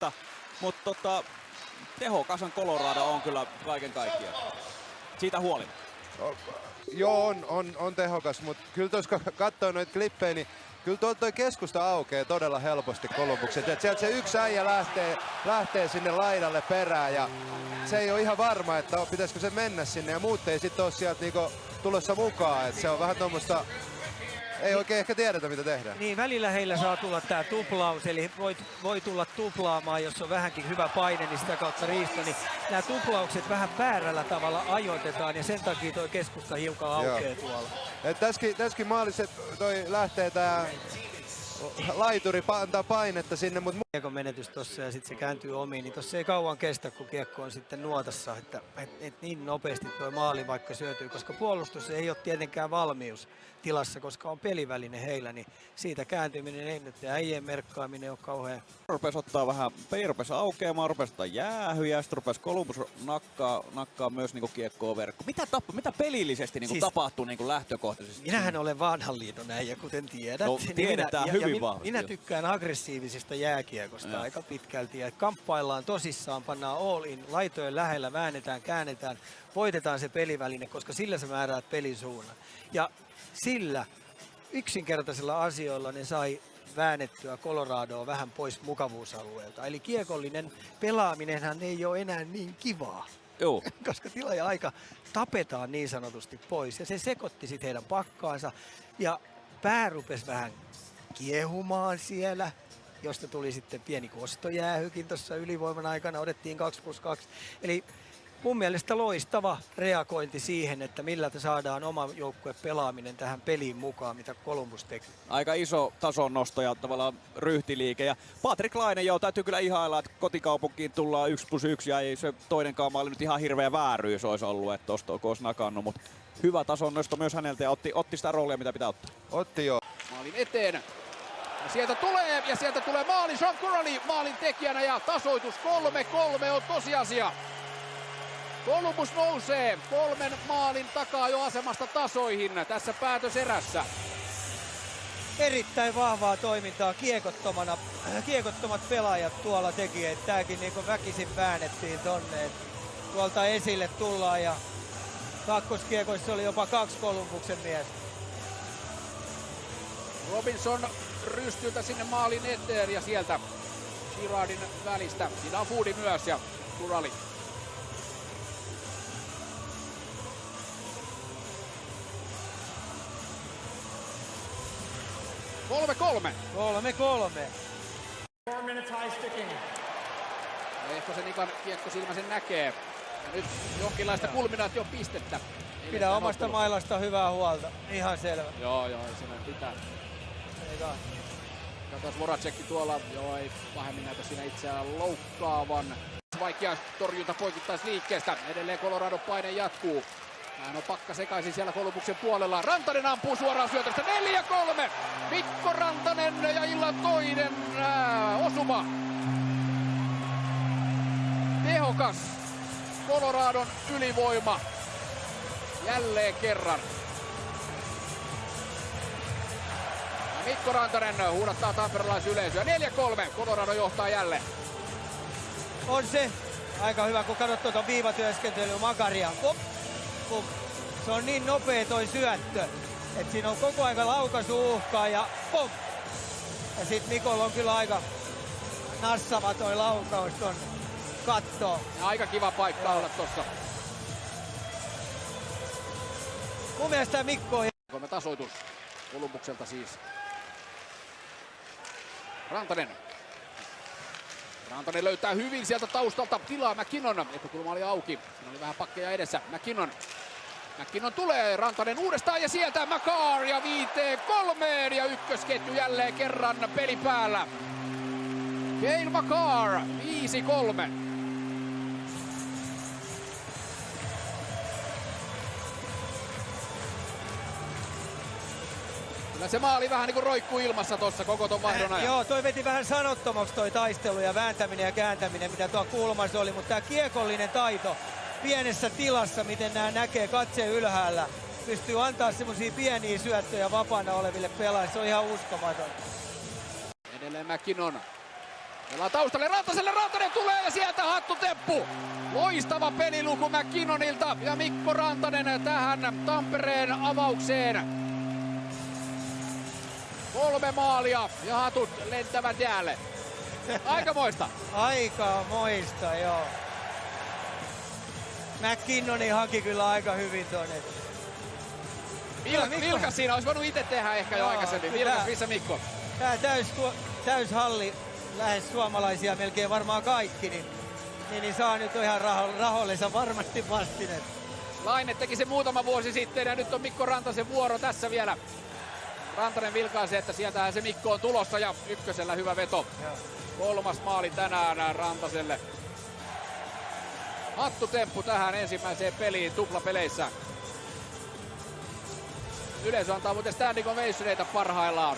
Mutta, mutta tota, tehokasan Colorado on kyllä kaiken kaikkiaan. Siitä huolimatta. Joo, on, on, on tehokas, mutta kyllä tuossa kun katsoo noita klippejä, niin kyllä tuolta toi keskusta aukeaa todella helposti Kolumbukset. Et sieltä se yksi äijä lähtee, lähtee sinne laidalle perään ja se ei ole ihan varma, että pitäisikö se mennä sinne ja muut ei sitten ole sieltä niinku tulossa mukaan. Et se on vähän tuommoista, ei oikein ehkä tiedetä mitä tehdään. Niin, välillä heillä saa tulla tämä tuplaus, eli voi, voi tulla tuplaamaan, jos on vähänkin hyvä paine, niin sitä kautta riisto. Niin nämä tuplaukset vähän väärällä tavalla ajoitetaan, ja sen takia tuo keskusta hiukan aukeaa tuolla. Et tässäkin, tässäkin maalissa toi lähtee tää laituri antaa painetta sinne, mutta Kiekon menetys tuossa ja sitten se kääntyy omiin, niin tuossa ei kauan kestä, kun kiekko on sitten nuotassa, että et, et niin nopeasti tuo maali vaikka syötyy, koska puolustus ei ole tietenkään valmius tilassa, koska on peliväline heillä, niin siitä kääntyminen ei nyt ja äijien merkkaaminen on kauhean Rupes ottaa vähän, peli rupesi aukeamaan, rupesi ottaa jäähyjä, sitten rupesi Columbus nakkaa, nakkaa myös niinku kiekkoa verkko. Mitä, tappa, mitä pelillisesti niinku Siis- tapahtuu niinku lähtökohtaisesti? Minähän olen vanhan liiton äijä, kuten tiedät. No, Niin tiedetään minä, hyvin ja, ja vahvasti, Minä joo. tykkään aggressiivisesta jääkiekosta Joo. aika pitkälti. Ja kamppaillaan tosissaan, pannaan all in, laitojen lähellä, väännetään, käännetään, voitetaan se peliväline, koska sillä sä määräät pelin suunnan. Ja sillä yksinkertaisilla asioilla ne sai väännettyä Coloradoa vähän pois mukavuusalueelta. Eli kiekollinen pelaaminenhan ei ole enää niin kivaa Joo. koska tila ja aika tapetaan niin sanotusti pois. Ja se sekoitti sitten heidän pakkaansa. Ja pää rupesi vähän kiehumaan siellä, josta tuli sitten pieni kostojäähykin tuossa ylivoiman aikana. Odettiin 2 plus 2. Eli mun mielestä loistava reagointi siihen, että millä saadaan oma joukkue pelaaminen tähän peliin mukaan, mitä Columbus teki. Aika iso tason nosto ja tavallaan ryhtiliike. Ja Patrick Laine, joo, täytyy kyllä ihailla, että kotikaupunkiin tullaan 1 plus 1 ja ei se toinenkaan maali nyt ihan hirveä vääryys olisi ollut, että tosta olisi nakannut, mutta hyvä tason nosto myös häneltä ja otti, otti sitä roolia, mitä pitää ottaa. otti jo. maalin eteen. Sieltä tulee, ja sieltä tulee maali. Sean Corali maalin tekijänä ja tasoitus 3-3 on tosiasia. Columbus nousee kolmen maalin takaa jo asemasta tasoihin tässä päätöserässä. erittäin vahvaa toimintaa kiekottomana. äh, Kiekottomat pelaajat tuolla teki, että tääkin niinku väkisin väännettiin tonne. et Tuolta esille tullaan ja kakkoskiekoissa oli jopa kaksi Kolumbuksen miestä. Robinson rystyltä sinne maalin eteen ja sieltä Girardin välistä. Siinä on Foodi myös ja Kurali. Kolme kolme. Kolme kolme. Ja Ehkä se Nikan kiekko silmä sen näkee. Ja nyt jonkinlaista kulminaation pistettä. Pidä omasta mailasta hyvää huolta. Ihan selvä. Joo, joo, siinä pitää. Eikä. Katsotaan Voracekki tuolla, joo ei pahemmin näytä siinä itseään loukkaavan. Vaikea torjunta poikittaisliikkeestä. Edelleen Colorado paine jatkuu. Hän on pakka sekaisin siellä Kolumbuksen puolella. Rantanen ampuu suoraan syötöstä. 4-3. Mikko Rantanen ja illan toinen ää, osuma. Tehokas. Coloradon ylivoima. Jälleen kerran. Mikko Rantanen huudattaa tamperelaisyleisöä. 4-3. Colorado johtaa jälleen. On se aika hyvä, kun katsot tuota viivatyöskentelyä Makaria. Pop, pop. Se on niin nopea toi syöttö, että siinä on koko aika laukaisu uhkaa ja pop. Ja sit Mikolla on kyllä aika nassava toi laukaus ton kattoon. Ja aika kiva paikka olla tossa. Mun mielestä Mikko on tasoitus Kolumbukselta siis. Rantanen. Rantanen löytää hyvin sieltä taustalta tilaa McKinnon. Etukulma oli auki. Siinä oli vähän pakkeja edessä. McKinnon. McKinnon tulee. Rantanen uudestaan ja sieltä Makar ja viiteen kolmeen ja ykkösketju jälleen kerran peli päällä. Cale Makar 5-3. Kyllä se maali vähän niin kuin roikkuu ilmassa tuossa koko ton vaihdon ajan. Joo, toi veti vähän sanottomaksi toi taistelu ja vääntäminen ja kääntäminen, mitä tuo kulmassa oli, mutta tämä kiekollinen taito pienessä tilassa, miten nämä näkee katse ylhäällä, pystyy antaa semmoisia pieniä syöttöjä vapaana oleville pelaajille, se on ihan uskomaton. Edelleen McKinnon. Pelaa taustalle Rantaselle, Rantanen tulee ja sieltä hattuteppu. Loistava peliluku McKinnonilta ja Mikko Rantanen tähän Tampereen avaukseen. Kolme maalia ja hatut lentävät jäälle. Aikamoista. Aika moista, joo. McKinnoni haki kyllä aika hyvin tuonne. Vil, Vilkas siinä olisi voinut itse tehdä ehkä jo Joo, aikaisemmin. kyllä. Vilkas, missä Mikko? Täys, täys halli, lähes suomalaisia melkein varmaan kaikki, niin, niin, niin saa nyt ihan raho, rahollensa varmasti vastineet. Laine teki se muutama vuosi sitten ja nyt on Mikko Rantasen vuoro tässä vielä. Rantanen vilkaisi, että sieltähän se Mikko on tulossa ja ykkösellä hyvä veto. Kolmas maali tänään Rantaselle. Hattutemppu tähän ensimmäiseen peliin tuplapeleissä. Yleisö antaa muuten standing ovationeita parhaillaan.